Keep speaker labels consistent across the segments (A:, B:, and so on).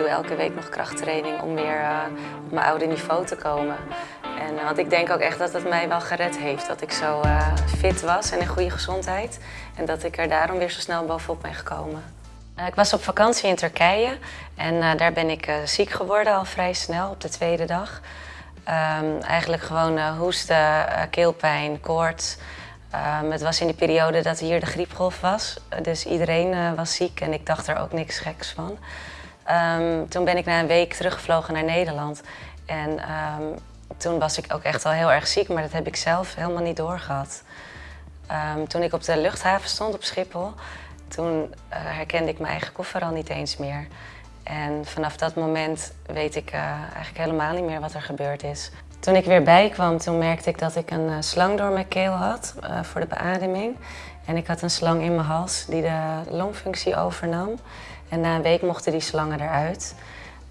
A: doe elke week nog krachttraining om weer uh, op mijn oude niveau te komen. En, uh, want ik denk ook echt dat het mij wel gered heeft. Dat ik zo uh, fit was en in goede gezondheid. En dat ik er daarom weer zo snel bovenop ben gekomen. ik was op vakantie in Turkije en daar ben ik ziek geworden al vrij snel op de tweede dag. Um, eigenlijk gewoon hoesten, keelpijn, koorts. Um, het was in die periode dat hier de griepgolf was, dus iedereen was ziek en ik dacht er ook niks geks van. Um, toen ben ik na een week teruggevlogen naar Nederland en um, toen was ik ook echt al heel erg ziek, maar dat heb ik zelf helemaal niet doorgehad. toen ik op de luchthaven stond op Schiphol, toen uh, herkende ik mijn eigen koffer al niet eens meer. En vanaf dat moment weet ik uh, eigenlijk helemaal niet meer wat er gebeurd is. Toen ik weer bijkwam, toen merkte ik dat ik een uh, slang door mijn keel had voor de beademing. En ik had een slang in mijn hals die de longfunctie overnam. En na een week mochten die slangen eruit.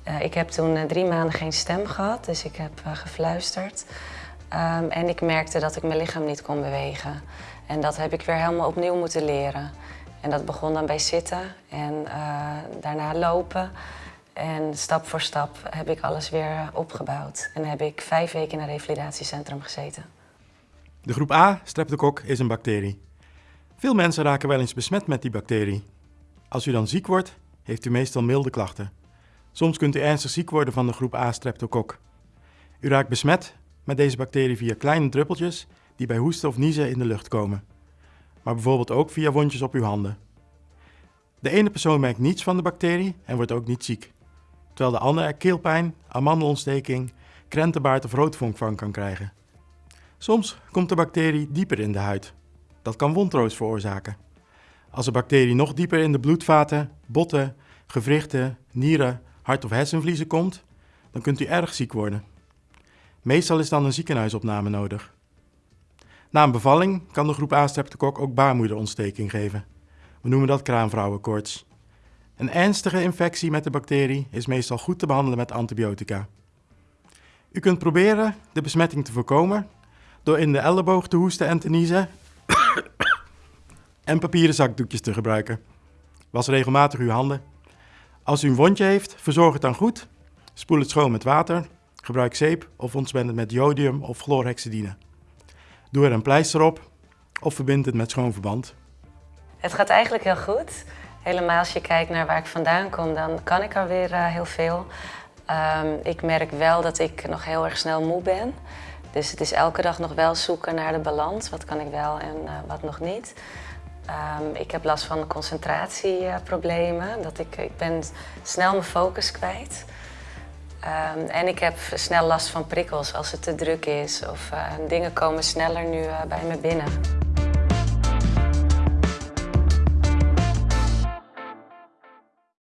A: Uh, ik heb toen drie maanden geen stem gehad, dus ik heb gefluisterd. Um, en ik merkte dat ik mijn lichaam niet kon bewegen. En dat heb ik weer helemaal opnieuw moeten leren. En dat begon dan bij zitten en daarna lopen. En stap voor stap heb ik alles weer opgebouwd. En heb ik vijf weken in een revalidatiecentrum gezeten.
B: De groep A, streptokok, is een bacterie. Veel mensen raken wel eens besmet met die bacterie. Als u dan ziek wordt, heeft u meestal milde klachten. Soms kunt u ernstig ziek worden van de groep A streptokok. U raakt besmet met deze bacterie via kleine druppeltjes die bij hoesten of niezen in de lucht komen. Maar bijvoorbeeld ook via wondjes op uw handen. De ene persoon merkt niets van de bacterie en wordt ook niet ziek terwijl de ander er keelpijn, amandelontsteking, krentenbaard of roodvonk van kan krijgen. Soms komt de bacterie dieper in de huid. Dat kan wondroos veroorzaken. Als de bacterie nog dieper in de bloedvaten, botten, gewrichten, nieren, hart- of hersenvliezen komt, dan kunt u erg ziek worden. Meestal is dan een ziekenhuisopname nodig. Na een bevalling kan de groep A-streptokok ook baarmoederontsteking geven. We noemen dat kraamvrouwenkoorts. Een ernstige infectie met de bacterie is meestal goed te behandelen met antibiotica. U kunt proberen de besmetting te voorkomen door in de elleboog te hoesten en te niezen en papieren zakdoekjes te gebruiken. Was regelmatig uw handen. Als u een wondje heeft, verzorg het dan goed. Spoel het schoon met water. Gebruik zeep of ontspend het met jodium of chlorhexidine. Doe er een pleister op of verbind het met schoon verband.
A: Het gaat eigenlijk heel goed. Helemaal als je kijkt naar waar ik vandaan kom, dan kan ik alweer uh, heel veel. Um, ik merk wel dat ik nog heel erg snel moe ben. Dus het is elke dag nog wel zoeken naar de balans. Wat kan ik wel en uh, wat nog niet. Um, ik heb last van concentratieproblemen. Dat ik, ik ben snel mijn focus kwijt. Um, en ik heb snel last van prikkels als het te druk is. Of uh, dingen komen sneller nu bij me binnen.